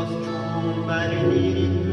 nostru cum